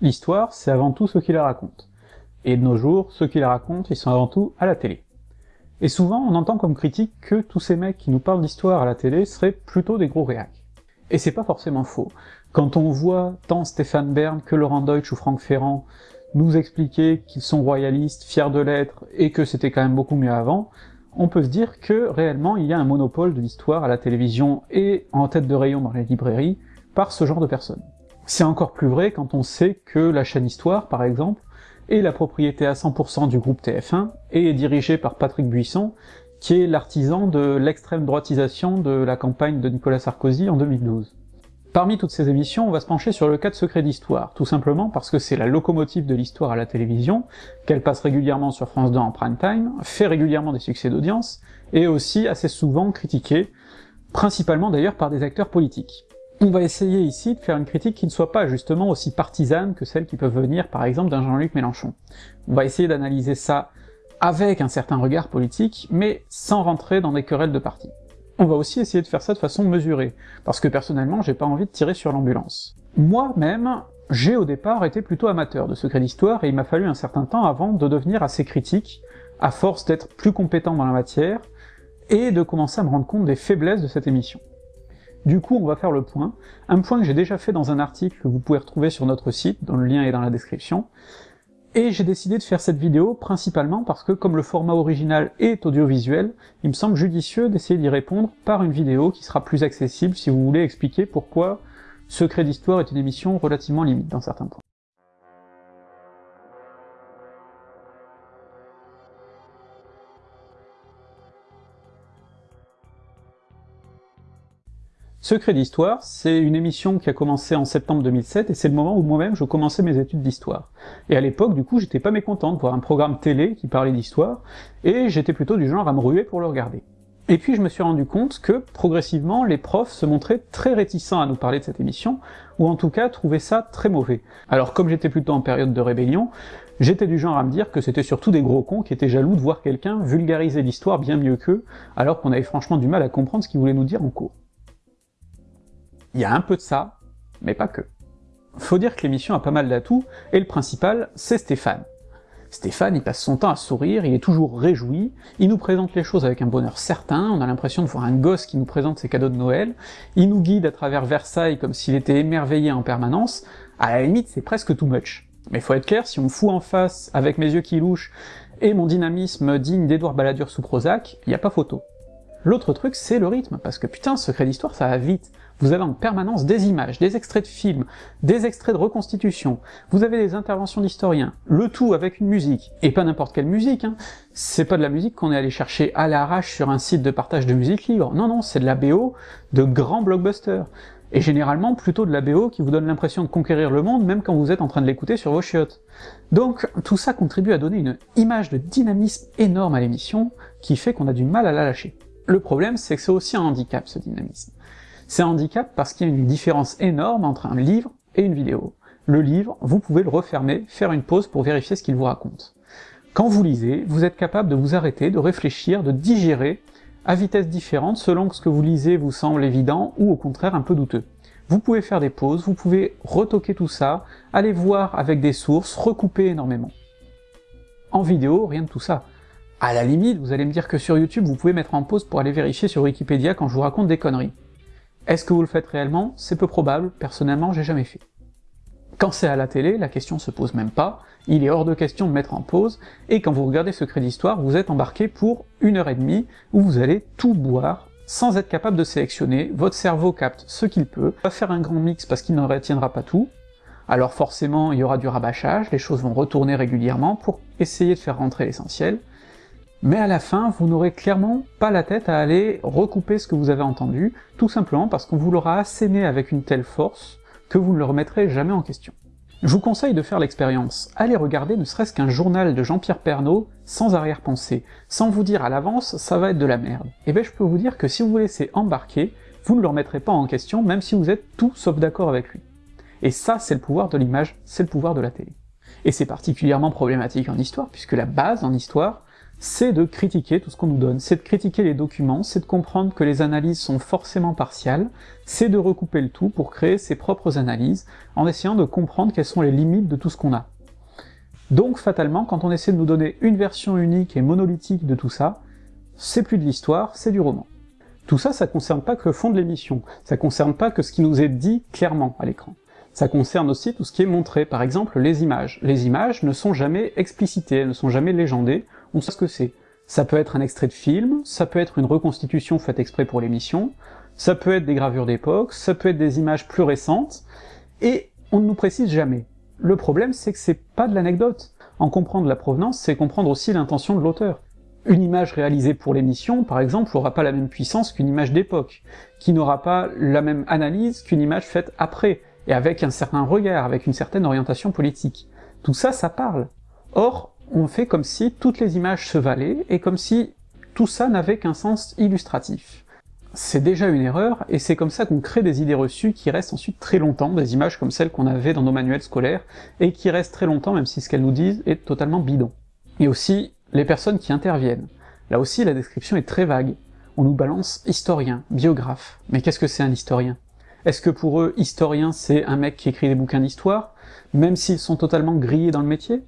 L'histoire, c'est avant tout ceux qui la racontent. Et de nos jours, ceux qui la racontent, ils sont avant tout à la télé. Et souvent, on entend comme critique que tous ces mecs qui nous parlent d'histoire à la télé seraient plutôt des gros réacs. Et c'est pas forcément faux. Quand on voit tant Stéphane Bern que Laurent Deutsch ou Franck Ferrand nous expliquer qu'ils sont royalistes, fiers de l'être, et que c'était quand même beaucoup mieux avant, on peut se dire que réellement il y a un monopole de l'histoire à la télévision et en tête de rayon dans les librairies par ce genre de personnes. C'est encore plus vrai quand on sait que la chaîne Histoire, par exemple, est la propriété à 100% du groupe TF1 et est dirigée par Patrick Buisson, qui est l'artisan de l'extrême droitisation de la campagne de Nicolas Sarkozy en 2012. Parmi toutes ces émissions, on va se pencher sur le cas de Secret d'Histoire, tout simplement parce que c'est la locomotive de l'histoire à la télévision, qu'elle passe régulièrement sur France 2 en prime time, fait régulièrement des succès d'audience, et aussi assez souvent critiquée, principalement d'ailleurs par des acteurs politiques. On va essayer ici de faire une critique qui ne soit pas justement aussi partisane que celles qui peuvent venir par exemple d'un Jean-Luc Mélenchon. On va essayer d'analyser ça avec un certain regard politique, mais sans rentrer dans des querelles de parti on va aussi essayer de faire ça de façon mesurée, parce que personnellement j'ai pas envie de tirer sur l'ambulance. Moi-même, j'ai au départ été plutôt amateur de secrets d'histoire, et il m'a fallu un certain temps avant de devenir assez critique, à force d'être plus compétent dans la matière, et de commencer à me rendre compte des faiblesses de cette émission. Du coup, on va faire le point, un point que j'ai déjà fait dans un article que vous pouvez retrouver sur notre site, dont le lien est dans la description, et j'ai décidé de faire cette vidéo principalement parce que comme le format original est audiovisuel, il me semble judicieux d'essayer d'y répondre par une vidéo qui sera plus accessible si vous voulez expliquer pourquoi Secret d'Histoire est une émission relativement limite dans certains points. Secret d'Histoire, c'est une émission qui a commencé en septembre 2007, et c'est le moment où moi-même je commençais mes études d'histoire. Et à l'époque, du coup, j'étais pas mécontent de voir un programme télé qui parlait d'histoire, et j'étais plutôt du genre à me ruer pour le regarder. Et puis je me suis rendu compte que, progressivement, les profs se montraient très réticents à nous parler de cette émission, ou en tout cas trouvaient ça très mauvais. Alors comme j'étais plutôt en période de rébellion, j'étais du genre à me dire que c'était surtout des gros cons qui étaient jaloux de voir quelqu'un vulgariser l'histoire bien mieux qu'eux, alors qu'on avait franchement du mal à comprendre ce qu'il voulait nous dire en cours. Il y a un peu de ça, mais pas que. Faut dire que l'émission a pas mal d'atouts, et le principal, c'est Stéphane. Stéphane, il passe son temps à sourire, il est toujours réjoui, il nous présente les choses avec un bonheur certain, on a l'impression de voir un gosse qui nous présente ses cadeaux de Noël, il nous guide à travers Versailles comme s'il était émerveillé en permanence, à la limite c'est presque too much. Mais faut être clair, si on me fout en face, avec mes yeux qui louchent, et mon dynamisme digne d'Edouard Balladur sous Prozac, y a pas photo. L'autre truc, c'est le rythme, parce que putain, Secret d'Histoire, ça va vite. Vous avez en permanence des images, des extraits de films, des extraits de reconstitution, vous avez des interventions d'historiens, le tout avec une musique, et pas n'importe quelle musique, hein. c'est pas de la musique qu'on est allé chercher à l'arrache sur un site de partage de musique libre, non non, c'est de la BO de grands blockbusters, et généralement plutôt de la BO qui vous donne l'impression de conquérir le monde même quand vous êtes en train de l'écouter sur vos chiottes. Donc tout ça contribue à donner une image de dynamisme énorme à l'émission, qui fait qu'on a du mal à la lâcher. Le problème, c'est que c'est aussi un handicap, ce dynamisme. C'est un handicap parce qu'il y a une différence énorme entre un livre et une vidéo. Le livre, vous pouvez le refermer, faire une pause pour vérifier ce qu'il vous raconte. Quand vous lisez, vous êtes capable de vous arrêter, de réfléchir, de digérer, à vitesse différente selon que ce que vous lisez vous semble évident ou au contraire un peu douteux. Vous pouvez faire des pauses, vous pouvez retoquer tout ça, aller voir avec des sources, recouper énormément. En vidéo, rien de tout ça. À la limite, vous allez me dire que sur YouTube, vous pouvez mettre en pause pour aller vérifier sur Wikipédia quand je vous raconte des conneries. Est-ce que vous le faites réellement? C'est peu probable, personnellement j'ai jamais fait. Quand c'est à la télé, la question se pose même pas, il est hors de question de mettre en pause, et quand vous regardez Secret d'Histoire, vous êtes embarqué pour une heure et demie, où vous allez tout boire, sans être capable de sélectionner, votre cerveau capte ce qu'il peut, va faire un grand mix parce qu'il ne retiendra pas tout, alors forcément il y aura du rabâchage, les choses vont retourner régulièrement pour essayer de faire rentrer l'essentiel, mais à la fin, vous n'aurez clairement pas la tête à aller recouper ce que vous avez entendu, tout simplement parce qu'on vous l'aura asséné avec une telle force que vous ne le remettrez jamais en question. Je vous conseille de faire l'expérience, allez regarder ne serait-ce qu'un journal de Jean-Pierre Pernaud sans arrière-pensée, sans vous dire à l'avance ça va être de la merde. Et ben je peux vous dire que si vous vous laissez embarquer, vous ne le remettrez pas en question même si vous êtes tout sauf d'accord avec lui. Et ça c'est le pouvoir de l'image, c'est le pouvoir de la télé. Et c'est particulièrement problématique en histoire, puisque la base en histoire, c'est de critiquer tout ce qu'on nous donne, c'est de critiquer les documents, c'est de comprendre que les analyses sont forcément partiales, c'est de recouper le tout pour créer ses propres analyses, en essayant de comprendre quelles sont les limites de tout ce qu'on a. Donc fatalement, quand on essaie de nous donner une version unique et monolithique de tout ça, c'est plus de l'histoire, c'est du roman. Tout ça, ça concerne pas que le fond de l'émission, ça concerne pas que ce qui nous est dit clairement à l'écran. Ça concerne aussi tout ce qui est montré, par exemple les images. Les images ne sont jamais explicitées, elles ne sont jamais légendées, on sait ce que c'est. Ça peut être un extrait de film, ça peut être une reconstitution faite exprès pour l'émission, ça peut être des gravures d'époque, ça peut être des images plus récentes, et on ne nous précise jamais. Le problème, c'est que c'est pas de l'anecdote. En comprendre la provenance, c'est comprendre aussi l'intention de l'auteur. Une image réalisée pour l'émission, par exemple, n'aura pas la même puissance qu'une image d'époque, qui n'aura pas la même analyse qu'une image faite après, et avec un certain regard, avec une certaine orientation politique. Tout ça, ça parle. Or, on fait comme si toutes les images se valaient, et comme si tout ça n'avait qu'un sens illustratif. C'est déjà une erreur, et c'est comme ça qu'on crée des idées reçues qui restent ensuite très longtemps, des images comme celles qu'on avait dans nos manuels scolaires, et qui restent très longtemps même si ce qu'elles nous disent est totalement bidon. Et aussi, les personnes qui interviennent. Là aussi, la description est très vague. On nous balance historien, biographe. Mais qu'est-ce que c'est un historien? Est-ce que pour eux, historien c'est un mec qui écrit des bouquins d'histoire, même s'ils sont totalement grillés dans le métier?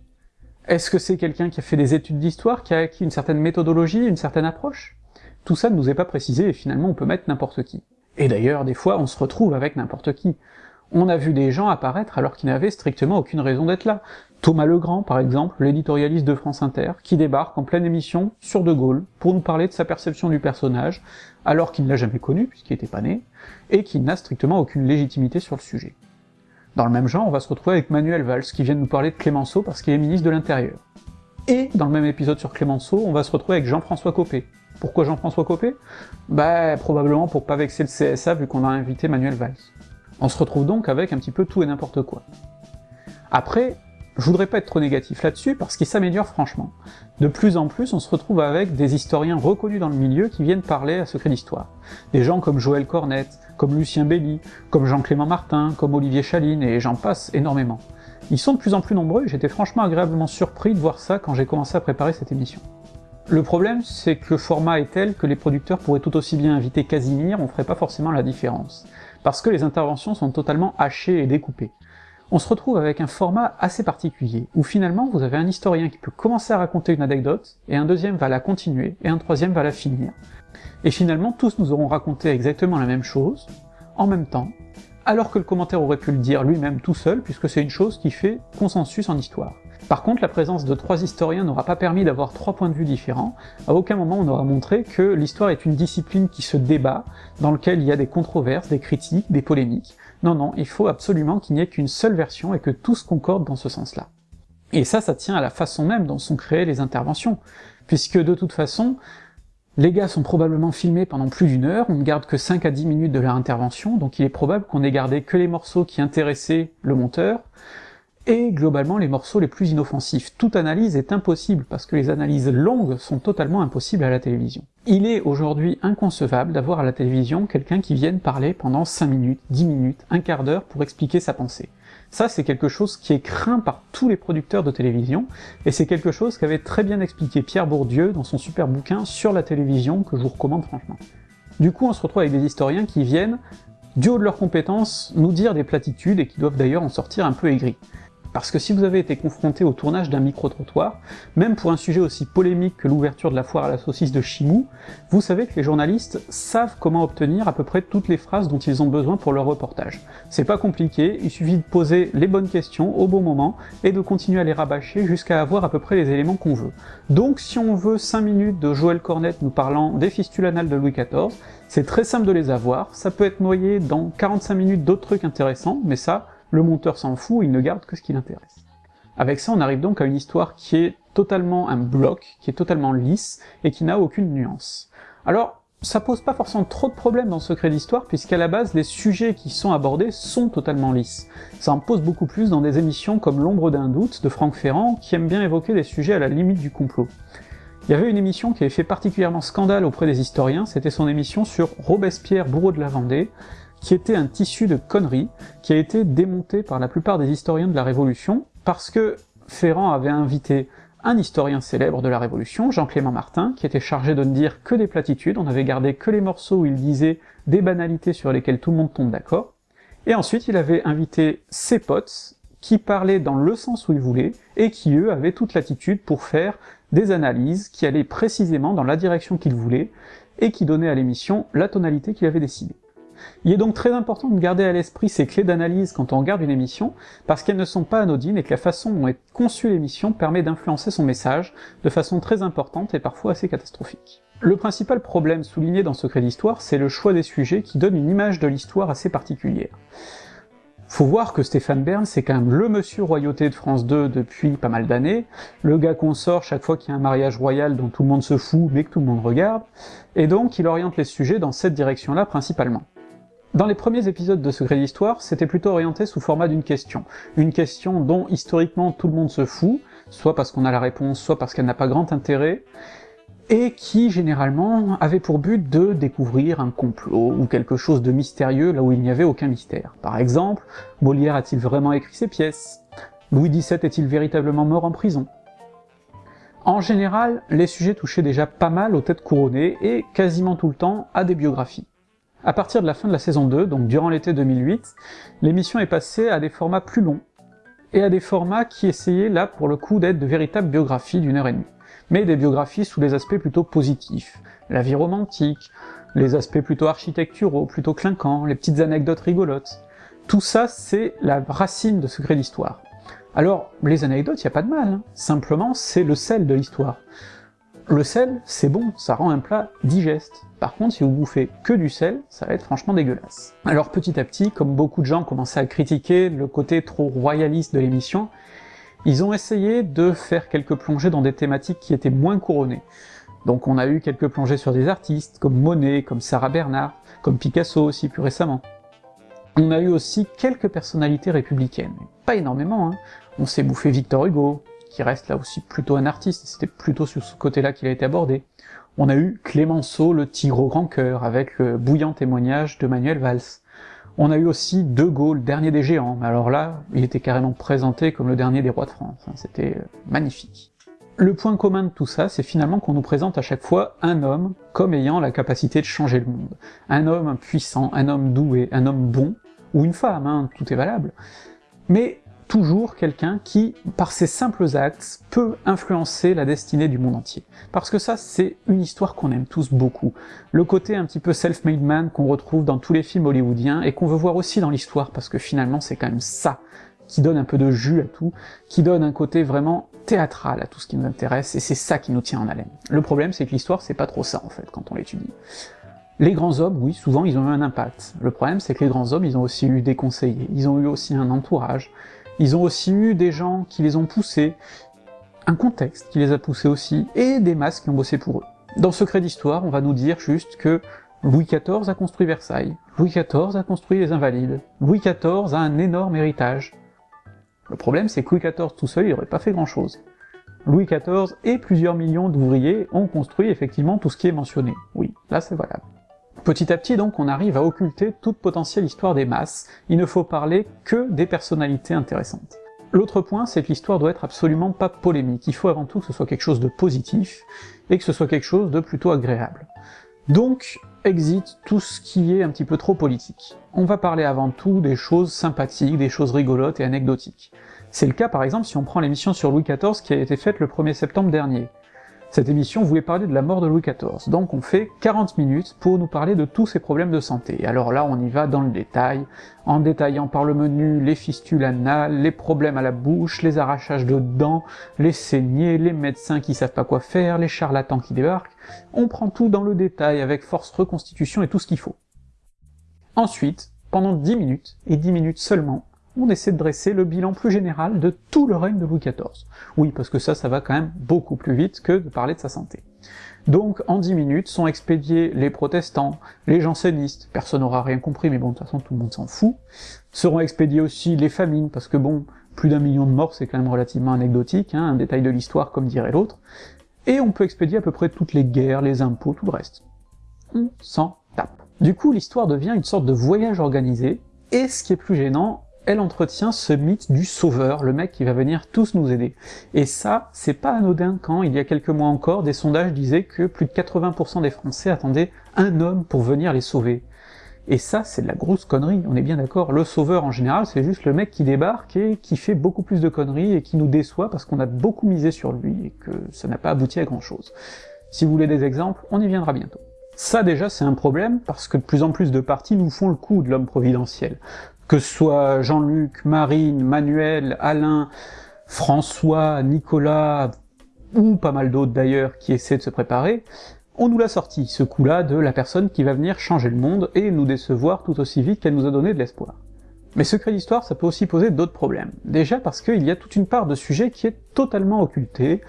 Est-ce que c'est quelqu'un qui a fait des études d'histoire, qui a acquis une certaine méthodologie, une certaine approche? Tout ça ne nous est pas précisé, et finalement on peut mettre n'importe qui. Et d'ailleurs, des fois, on se retrouve avec n'importe qui. On a vu des gens apparaître alors qu'ils n'avaient strictement aucune raison d'être là. Thomas Legrand, par exemple, l'éditorialiste de France Inter, qui débarque en pleine émission sur De Gaulle pour nous parler de sa perception du personnage, alors qu'il ne l'a jamais connu, puisqu'il était pas né, et qu'il n'a strictement aucune légitimité sur le sujet. Dans le même genre, on va se retrouver avec Manuel Valls, qui vient de nous parler de Clémenceau parce qu'il est ministre de l'Intérieur. Et dans le même épisode sur Clémenceau, on va se retrouver avec Jean-François Copé. Pourquoi Jean-François Copé? Bah, probablement pour pas vexer le CSA vu qu'on a invité Manuel Valls. On se retrouve donc avec un petit peu tout et n'importe quoi. Après, je voudrais pas être trop négatif là-dessus, parce qu'il s'améliore franchement. De plus en plus, on se retrouve avec des historiens reconnus dans le milieu qui viennent parler à Secret d'Histoire. Des gens comme Joël Cornette, comme Lucien Belli, comme Jean-Clément Martin, comme Olivier Chaline, et j'en passe énormément. Ils sont de plus en plus nombreux, et j'étais franchement agréablement surpris de voir ça quand j'ai commencé à préparer cette émission. Le problème, c'est que le format est tel que les producteurs pourraient tout aussi bien inviter Casimir, on ferait pas forcément la différence. Parce que les interventions sont totalement hachées et découpées on se retrouve avec un format assez particulier, où finalement vous avez un historien qui peut commencer à raconter une anecdote, et un deuxième va la continuer, et un troisième va la finir. Et finalement tous nous auront raconté exactement la même chose, en même temps, alors que le commentaire aurait pu le dire lui-même tout seul, puisque c'est une chose qui fait consensus en histoire. Par contre, la présence de trois historiens n'aura pas permis d'avoir trois points de vue différents, à aucun moment on aura montré que l'histoire est une discipline qui se débat, dans lequel il y a des controverses, des critiques, des polémiques, non, non, il faut absolument qu'il n'y ait qu'une seule version et que tout se concorde dans ce sens-là. Et ça, ça tient à la façon même dont sont créées les interventions, puisque de toute façon, les gars sont probablement filmés pendant plus d'une heure, on ne garde que 5 à 10 minutes de leur intervention, donc il est probable qu'on ait gardé que les morceaux qui intéressaient le monteur, et globalement les morceaux les plus inoffensifs. Toute analyse est impossible, parce que les analyses longues sont totalement impossibles à la télévision. Il est aujourd'hui inconcevable d'avoir à la télévision quelqu'un qui vienne parler pendant 5 minutes, 10 minutes, un quart d'heure pour expliquer sa pensée. Ça, c'est quelque chose qui est craint par tous les producteurs de télévision, et c'est quelque chose qu'avait très bien expliqué Pierre Bourdieu dans son super bouquin sur la télévision, que je vous recommande franchement. Du coup, on se retrouve avec des historiens qui viennent, du haut de leurs compétences, nous dire des platitudes, et qui doivent d'ailleurs en sortir un peu aigris. Parce que si vous avez été confronté au tournage d'un micro-trottoir, même pour un sujet aussi polémique que l'ouverture de la foire à la saucisse de Chimou, vous savez que les journalistes savent comment obtenir à peu près toutes les phrases dont ils ont besoin pour leur reportage. C'est pas compliqué, il suffit de poser les bonnes questions au bon moment, et de continuer à les rabâcher jusqu'à avoir à peu près les éléments qu'on veut. Donc si on veut 5 minutes de Joël Cornette nous parlant des fistules anales de Louis XIV, c'est très simple de les avoir, ça peut être noyé dans 45 minutes d'autres trucs intéressants, mais ça, le monteur s'en fout, il ne garde que ce qui l'intéresse. Avec ça, on arrive donc à une histoire qui est totalement un bloc, qui est totalement lisse, et qui n'a aucune nuance. Alors, ça pose pas forcément trop de problèmes dans Secret d'Histoire, puisqu'à la base, les sujets qui sont abordés sont totalement lisses. Ça en pose beaucoup plus dans des émissions comme L'ombre d'un doute de Franck Ferrand, qui aime bien évoquer des sujets à la limite du complot. Il y avait une émission qui avait fait particulièrement scandale auprès des historiens, c'était son émission sur Robespierre, bourreau de la Vendée, qui était un tissu de conneries, qui a été démonté par la plupart des historiens de la Révolution, parce que Ferrand avait invité un historien célèbre de la Révolution, Jean-Clément Martin, qui était chargé de ne dire que des platitudes, on avait gardé que les morceaux où il disait des banalités sur lesquelles tout le monde tombe d'accord, et ensuite il avait invité ses potes, qui parlaient dans le sens où ils voulaient, et qui eux avaient toute l'attitude pour faire des analyses qui allaient précisément dans la direction qu'ils voulaient, et qui donnaient à l'émission la tonalité qu'il avait décidée. Il est donc très important de garder à l'esprit ces clés d'analyse quand on regarde une émission, parce qu'elles ne sont pas anodines et que la façon dont est conçue l'émission permet d'influencer son message de façon très importante et parfois assez catastrophique. Le principal problème souligné dans Secret d'Histoire, c'est le choix des sujets qui donne une image de l'histoire assez particulière. Faut voir que Stéphane Bern, c'est quand même le monsieur royauté de France 2 depuis pas mal d'années, le gars qu'on sort chaque fois qu'il y a un mariage royal dont tout le monde se fout mais que tout le monde regarde, et donc il oriente les sujets dans cette direction-là principalement. Dans les premiers épisodes de Secret d'Histoire, c'était plutôt orienté sous format d'une question. Une question dont historiquement tout le monde se fout, soit parce qu'on a la réponse, soit parce qu'elle n'a pas grand intérêt, et qui généralement avait pour but de découvrir un complot ou quelque chose de mystérieux là où il n'y avait aucun mystère. Par exemple, Molière a-t-il vraiment écrit ses pièces? Louis XVII est-il véritablement mort en prison? En général, les sujets touchaient déjà pas mal aux têtes couronnées et quasiment tout le temps à des biographies. À partir de la fin de la saison 2, donc durant l'été 2008, l'émission est passée à des formats plus longs, et à des formats qui essayaient là pour le coup d'être de véritables biographies d'une heure et demie. Mais des biographies sous les aspects plutôt positifs, la vie romantique, les aspects plutôt architecturaux, plutôt clinquants, les petites anecdotes rigolotes. Tout ça, c'est la racine de Secret d'Histoire. Alors, les anecdotes, y a pas de mal, hein. simplement c'est le sel de l'histoire. Le sel, c'est bon, ça rend un plat digeste. Par contre, si vous bouffez que du sel, ça va être franchement dégueulasse. Alors petit à petit, comme beaucoup de gens commençaient à critiquer le côté trop royaliste de l'émission, ils ont essayé de faire quelques plongées dans des thématiques qui étaient moins couronnées. Donc on a eu quelques plongées sur des artistes, comme Monet, comme Sarah Bernard, comme Picasso aussi plus récemment. On a eu aussi quelques personnalités républicaines, pas énormément, hein. On s'est bouffé Victor Hugo, qui reste là aussi plutôt un artiste, c'était plutôt sur ce côté-là qu'il a été abordé. On a eu Clémenceau, le tigre au grand cœur, avec le bouillant témoignage de Manuel Valls. On a eu aussi De Gaulle, dernier des géants, mais alors là, il était carrément présenté comme le dernier des rois de France, c'était euh, magnifique. Le point commun de tout ça, c'est finalement qu'on nous présente à chaque fois un homme comme ayant la capacité de changer le monde. Un homme puissant, un homme doué, un homme bon, ou une femme, hein, tout est valable. Mais toujours quelqu'un qui, par ses simples actes, peut influencer la destinée du monde entier. Parce que ça, c'est une histoire qu'on aime tous beaucoup. Le côté un petit peu self-made man qu'on retrouve dans tous les films hollywoodiens, et qu'on veut voir aussi dans l'histoire, parce que finalement c'est quand même ça qui donne un peu de jus à tout, qui donne un côté vraiment théâtral à tout ce qui nous intéresse, et c'est ça qui nous tient en haleine. Le problème, c'est que l'histoire, c'est pas trop ça, en fait, quand on l'étudie. Les grands hommes, oui, souvent ils ont eu un impact. Le problème, c'est que les grands hommes, ils ont aussi eu des conseillers, ils ont eu aussi un entourage, ils ont aussi eu des gens qui les ont poussés, un contexte qui les a poussés aussi, et des masses qui ont bossé pour eux. Dans Secret d'Histoire, on va nous dire juste que Louis XIV a construit Versailles, Louis XIV a construit les Invalides, Louis XIV a un énorme héritage. Le problème, c'est que Louis XIV tout seul, il aurait pas fait grand-chose. Louis XIV et plusieurs millions d'ouvriers ont construit effectivement tout ce qui est mentionné. Oui, là c'est valable. Petit à petit donc on arrive à occulter toute potentielle histoire des masses, il ne faut parler que des personnalités intéressantes. L'autre point, c'est que l'histoire doit être absolument pas polémique, il faut avant tout que ce soit quelque chose de positif, et que ce soit quelque chose de plutôt agréable. Donc, exit tout ce qui est un petit peu trop politique. On va parler avant tout des choses sympathiques, des choses rigolotes et anecdotiques. C'est le cas par exemple si on prend l'émission sur Louis XIV qui a été faite le 1er septembre dernier. Cette émission voulait parler de la mort de Louis XIV, donc on fait 40 minutes pour nous parler de tous ses problèmes de santé. Alors là, on y va dans le détail, en détaillant par le menu les fistules anales, les problèmes à la bouche, les arrachages de dents, les saignées, les médecins qui savent pas quoi faire, les charlatans qui débarquent, on prend tout dans le détail avec force reconstitution et tout ce qu'il faut. Ensuite, pendant 10 minutes, et 10 minutes seulement, on essaie de dresser le bilan plus général de tout le règne de Louis XIV. Oui, parce que ça, ça va quand même beaucoup plus vite que de parler de sa santé. Donc, en 10 minutes, sont expédiés les protestants, les jansénistes, personne n'aura rien compris, mais bon, de toute façon, tout le monde s'en fout, seront expédiés aussi les famines, parce que bon, plus d'un million de morts, c'est quand même relativement anecdotique, hein, un détail de l'histoire, comme dirait l'autre, et on peut expédier à peu près toutes les guerres, les impôts, tout le reste. On s'en tape. Du coup, l'histoire devient une sorte de voyage organisé, et ce qui est plus gênant, elle entretient ce mythe du sauveur, le mec qui va venir tous nous aider. Et ça, c'est pas anodin quand, il y a quelques mois encore, des sondages disaient que plus de 80% des Français attendaient un homme pour venir les sauver. Et ça, c'est de la grosse connerie, on est bien d'accord. Le sauveur, en général, c'est juste le mec qui débarque et qui fait beaucoup plus de conneries et qui nous déçoit parce qu'on a beaucoup misé sur lui et que ça n'a pas abouti à grand chose. Si vous voulez des exemples, on y viendra bientôt. Ça déjà c'est un problème, parce que de plus en plus de partis nous font le coup de l'homme providentiel. Que ce soit Jean-Luc, Marine, Manuel, Alain, François, Nicolas, ou pas mal d'autres d'ailleurs qui essaient de se préparer, on nous l'a sorti, ce coup-là de la personne qui va venir changer le monde et nous décevoir tout aussi vite qu'elle nous a donné de l'espoir. Mais Secret d'Histoire, ça peut aussi poser d'autres problèmes. Déjà parce qu'il y a toute une part de sujet qui est totalement occultée,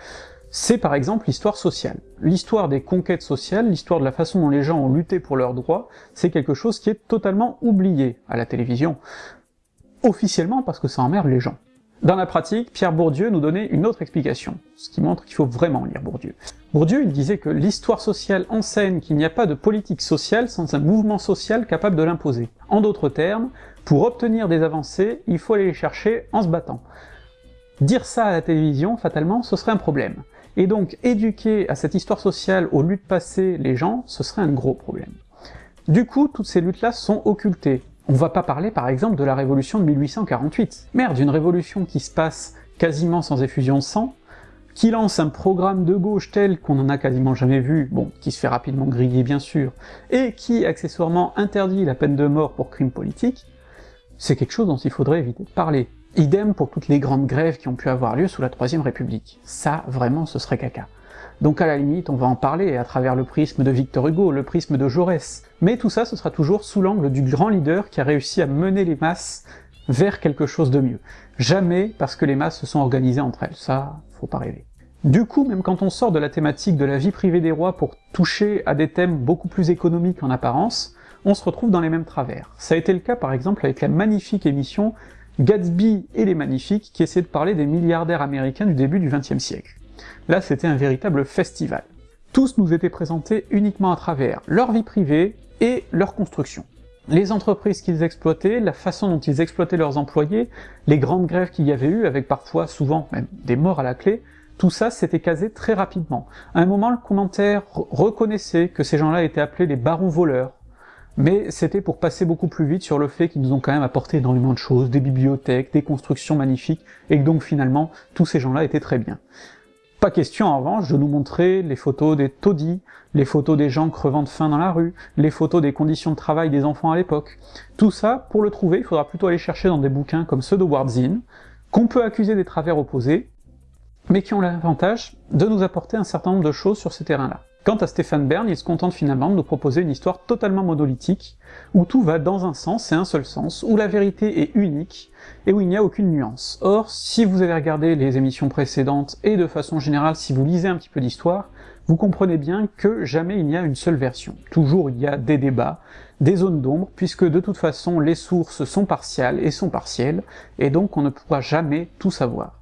c'est par exemple l'histoire sociale. L'histoire des conquêtes sociales, l'histoire de la façon dont les gens ont lutté pour leurs droits, c'est quelque chose qui est totalement oublié à la télévision. Officiellement parce que ça emmerde les gens. Dans la pratique, Pierre Bourdieu nous donnait une autre explication, ce qui montre qu'il faut vraiment lire Bourdieu. Bourdieu, il disait que l'histoire sociale enseigne qu'il n'y a pas de politique sociale sans un mouvement social capable de l'imposer. En d'autres termes, pour obtenir des avancées, il faut aller les chercher en se battant. Dire ça à la télévision, fatalement, ce serait un problème. Et donc, éduquer à cette histoire sociale aux luttes passées les gens, ce serait un gros problème. Du coup, toutes ces luttes-là sont occultées, on va pas parler par exemple de la révolution de 1848. Merde, une révolution qui se passe quasiment sans effusion de sang, qui lance un programme de gauche tel qu'on en a quasiment jamais vu, bon, qui se fait rapidement griller bien sûr, et qui accessoirement interdit la peine de mort pour crime politique, c'est quelque chose dont il faudrait éviter de parler. Idem pour toutes les grandes grèves qui ont pu avoir lieu sous la Troisième République. Ça, vraiment, ce serait caca. Donc à la limite, on va en parler à travers le prisme de Victor Hugo, le prisme de Jaurès. Mais tout ça, ce sera toujours sous l'angle du grand leader qui a réussi à mener les masses vers quelque chose de mieux. Jamais parce que les masses se sont organisées entre elles, ça, faut pas rêver. Du coup, même quand on sort de la thématique de la vie privée des rois pour toucher à des thèmes beaucoup plus économiques en apparence, on se retrouve dans les mêmes travers. Ça a été le cas par exemple avec la magnifique émission Gatsby et les Magnifiques, qui essaie de parler des milliardaires américains du début du XXe siècle. Là, c'était un véritable festival. Tous nous étaient présentés uniquement à travers leur vie privée et leur construction. Les entreprises qu'ils exploitaient, la façon dont ils exploitaient leurs employés, les grandes grèves qu'il y avait eu, avec parfois, souvent, même des morts à la clé, tout ça s'était casé très rapidement. À un moment, le commentaire reconnaissait que ces gens-là étaient appelés les barons voleurs, mais c'était pour passer beaucoup plus vite sur le fait qu'ils nous ont quand même apporté énormément de choses, des bibliothèques, des constructions magnifiques, et que donc finalement, tous ces gens-là étaient très bien. Pas question en revanche de nous montrer les photos des taudis, les photos des gens crevant de faim dans la rue, les photos des conditions de travail des enfants à l'époque. Tout ça, pour le trouver, il faudra plutôt aller chercher dans des bouquins comme ceux de Wardzin, qu'on peut accuser des travers opposés, mais qui ont l'avantage de nous apporter un certain nombre de choses sur ces terrains-là. Quant à Stéphane Bern, il se contente finalement de nous proposer une histoire totalement monolithique, où tout va dans un sens et un seul sens, où la vérité est unique, et où il n'y a aucune nuance. Or, si vous avez regardé les émissions précédentes, et de façon générale si vous lisez un petit peu d'histoire, vous comprenez bien que jamais il n'y a une seule version. Toujours il y a des débats, des zones d'ombre, puisque de toute façon les sources sont partiales et sont partielles, et donc on ne pourra jamais tout savoir.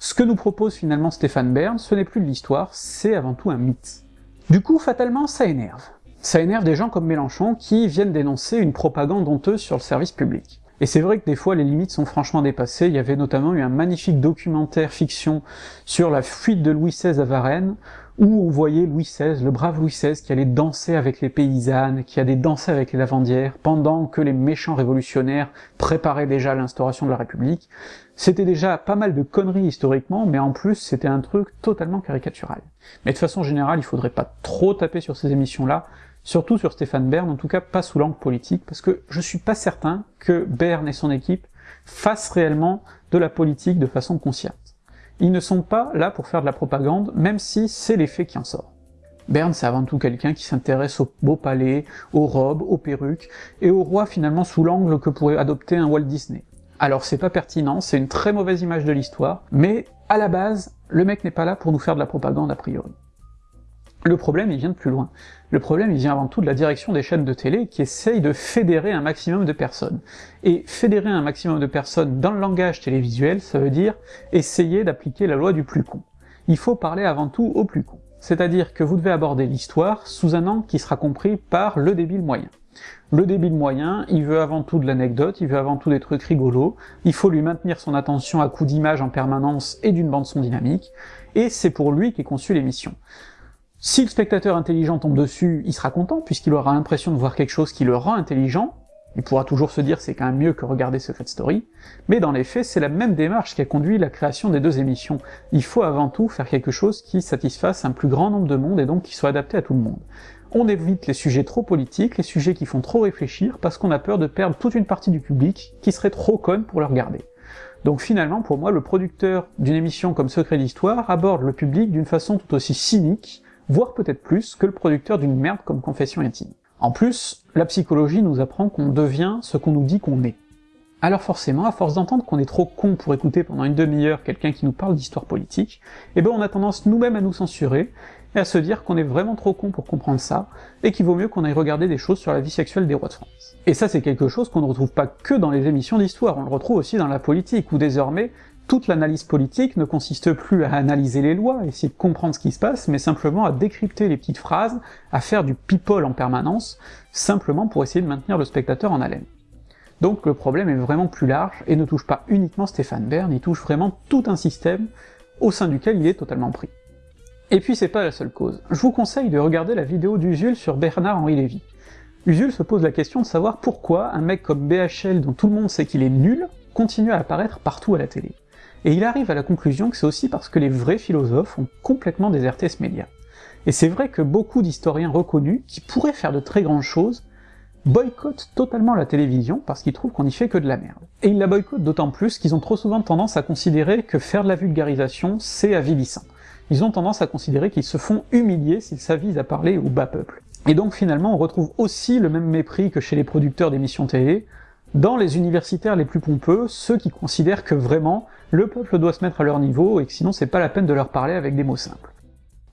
Ce que nous propose finalement Stéphane Bern, ce n'est plus de l'histoire, c'est avant tout un mythe. Du coup, fatalement, ça énerve. Ça énerve des gens comme Mélenchon qui viennent dénoncer une propagande honteuse sur le service public. Et c'est vrai que des fois les limites sont franchement dépassées, il y avait notamment eu un magnifique documentaire fiction sur la fuite de Louis XVI à Varennes, où on voyait Louis XVI, le brave Louis XVI, qui allait danser avec les paysannes, qui allait danser avec les lavandières, pendant que les méchants révolutionnaires préparaient déjà l'instauration de la République. C'était déjà pas mal de conneries historiquement, mais en plus c'était un truc totalement caricatural. Mais de façon générale, il faudrait pas trop taper sur ces émissions-là, surtout sur Stéphane Bern, en tout cas pas sous l'angle politique, parce que je suis pas certain que Bern et son équipe fassent réellement de la politique de façon consciente. Ils ne sont pas là pour faire de la propagande, même si c'est l'effet qui en sort. Bern, c'est avant tout quelqu'un qui s'intéresse aux beaux palais, aux robes, aux perruques, et au roi finalement sous l'angle que pourrait adopter un Walt Disney. Alors c'est pas pertinent, c'est une très mauvaise image de l'histoire, mais à la base, le mec n'est pas là pour nous faire de la propagande a priori. Le problème, il vient de plus loin. Le problème, il vient avant tout de la direction des chaînes de télé qui essayent de fédérer un maximum de personnes. Et fédérer un maximum de personnes dans le langage télévisuel, ça veut dire essayer d'appliquer la loi du plus con. Il faut parler avant tout au plus con. C'est-à-dire que vous devez aborder l'histoire sous un angle qui sera compris par le débile moyen. Le débile moyen, il veut avant tout de l'anecdote, il veut avant tout des trucs rigolos, il faut lui maintenir son attention à coups d'image en permanence et d'une bande-son dynamique, et c'est pour lui qu'est conçue l'émission. Si le spectateur intelligent tombe dessus, il sera content, puisqu'il aura l'impression de voir quelque chose qui le rend intelligent, il pourra toujours se dire c'est quand même mieux que regarder Secret Story, mais dans les faits, c'est la même démarche qui a conduit la création des deux émissions. Il faut avant tout faire quelque chose qui satisfasse un plus grand nombre de monde et donc qui soit adapté à tout le monde. On évite les sujets trop politiques, les sujets qui font trop réfléchir, parce qu'on a peur de perdre toute une partie du public qui serait trop conne pour le regarder. Donc finalement, pour moi, le producteur d'une émission comme Secret d'Histoire aborde le public d'une façon tout aussi cynique, voire peut-être plus, que le producteur d'une merde comme Confession Intime. En plus, la psychologie nous apprend qu'on devient ce qu'on nous dit qu'on est. Alors forcément, à force d'entendre qu'on est trop con pour écouter pendant une demi-heure quelqu'un qui nous parle d'histoire politique, eh ben on a tendance nous-mêmes à nous censurer, et à se dire qu'on est vraiment trop con pour comprendre ça, et qu'il vaut mieux qu'on aille regarder des choses sur la vie sexuelle des rois de France. Et ça c'est quelque chose qu'on ne retrouve pas que dans les émissions d'histoire, on le retrouve aussi dans la politique, où désormais, toute l'analyse politique ne consiste plus à analyser les lois, essayer de comprendre ce qui se passe, mais simplement à décrypter les petites phrases, à faire du people en permanence, simplement pour essayer de maintenir le spectateur en haleine. Donc le problème est vraiment plus large, et ne touche pas uniquement Stéphane Bern, il touche vraiment tout un système au sein duquel il est totalement pris. Et puis c'est pas la seule cause. Je vous conseille de regarder la vidéo d'Usul sur Bernard-Henri Lévy. Usul se pose la question de savoir pourquoi un mec comme BHL, dont tout le monde sait qu'il est nul, continue à apparaître partout à la télé et il arrive à la conclusion que c'est aussi parce que les vrais philosophes ont complètement déserté ce média. Et c'est vrai que beaucoup d'historiens reconnus, qui pourraient faire de très grandes choses, boycottent totalement la télévision parce qu'ils trouvent qu'on y fait que de la merde. Et ils la boycottent d'autant plus qu'ils ont trop souvent tendance à considérer que faire de la vulgarisation, c'est avilissant. Ils ont tendance à considérer qu'ils se font humilier s'ils s'avisent à parler au bas peuple. Et donc finalement on retrouve aussi le même mépris que chez les producteurs d'émissions télé, dans les universitaires les plus pompeux, ceux qui considèrent que vraiment, le peuple doit se mettre à leur niveau, et que sinon c'est pas la peine de leur parler avec des mots simples.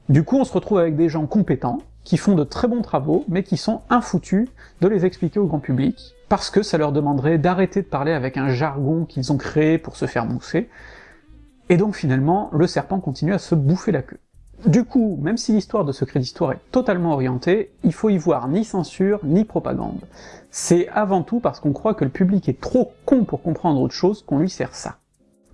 Du coup on se retrouve avec des gens compétents, qui font de très bons travaux, mais qui sont infoutus de les expliquer au grand public, parce que ça leur demanderait d'arrêter de parler avec un jargon qu'ils ont créé pour se faire mousser, et donc finalement, le serpent continue à se bouffer la queue. Du coup, même si l'histoire de Secret d'Histoire est totalement orientée, il faut y voir ni censure, ni propagande. C'est avant tout parce qu'on croit que le public est trop con pour comprendre autre chose qu'on lui sert ça.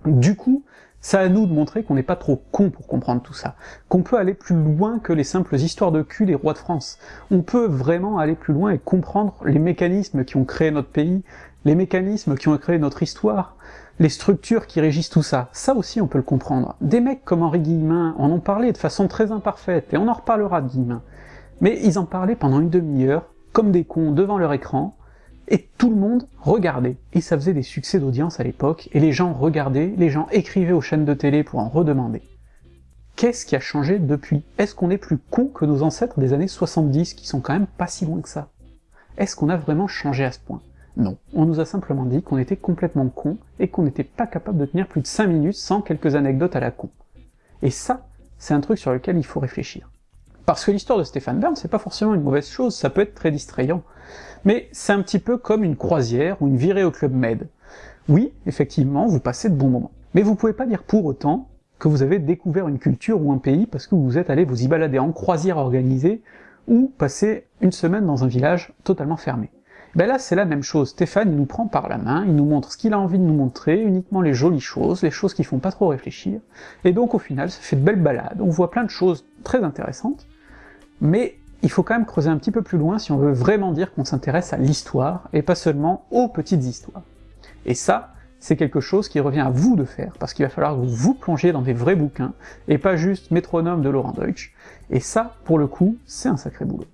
Du coup, c'est à nous de montrer qu'on n'est pas trop con pour comprendre tout ça, qu'on peut aller plus loin que les simples histoires de cul des rois de France. On peut vraiment aller plus loin et comprendre les mécanismes qui ont créé notre pays, les mécanismes qui ont créé notre histoire, les structures qui régissent tout ça, ça aussi on peut le comprendre. Des mecs comme Henri Guillemin en ont parlé de façon très imparfaite, et on en reparlera de Guillemin. Mais ils en parlaient pendant une demi-heure, comme des cons devant leur écran, et tout le monde regardait. Et ça faisait des succès d'audience à l'époque, et les gens regardaient, les gens écrivaient aux chaînes de télé pour en redemander. Qu'est-ce qui a changé depuis? Est-ce qu'on est plus con que nos ancêtres des années 70, qui sont quand même pas si loin que ça? Est-ce qu'on a vraiment changé à ce point? Non, on nous a simplement dit qu'on était complètement con et qu'on n'était pas capable de tenir plus de 5 minutes sans quelques anecdotes à la con. Et ça, c'est un truc sur lequel il faut réfléchir. Parce que l'histoire de Stéphane Bern, c'est pas forcément une mauvaise chose, ça peut être très distrayant. Mais c'est un petit peu comme une croisière ou une virée au Club Med. Oui, effectivement, vous passez de bons moments. Mais vous pouvez pas dire pour autant que vous avez découvert une culture ou un pays parce que vous êtes allé vous y balader en croisière organisée ou passer une semaine dans un village totalement fermé. Ben là c'est la même chose, Stéphane il nous prend par la main, il nous montre ce qu'il a envie de nous montrer, uniquement les jolies choses, les choses qui font pas trop réfléchir, et donc au final ça fait de belles balades, on voit plein de choses très intéressantes, mais il faut quand même creuser un petit peu plus loin si on veut vraiment dire qu'on s'intéresse à l'histoire, et pas seulement aux petites histoires. Et ça, c'est quelque chose qui revient à vous de faire, parce qu'il va falloir que vous vous plongiez dans des vrais bouquins, et pas juste métronome de Laurent Deutsch, et ça, pour le coup, c'est un sacré boulot.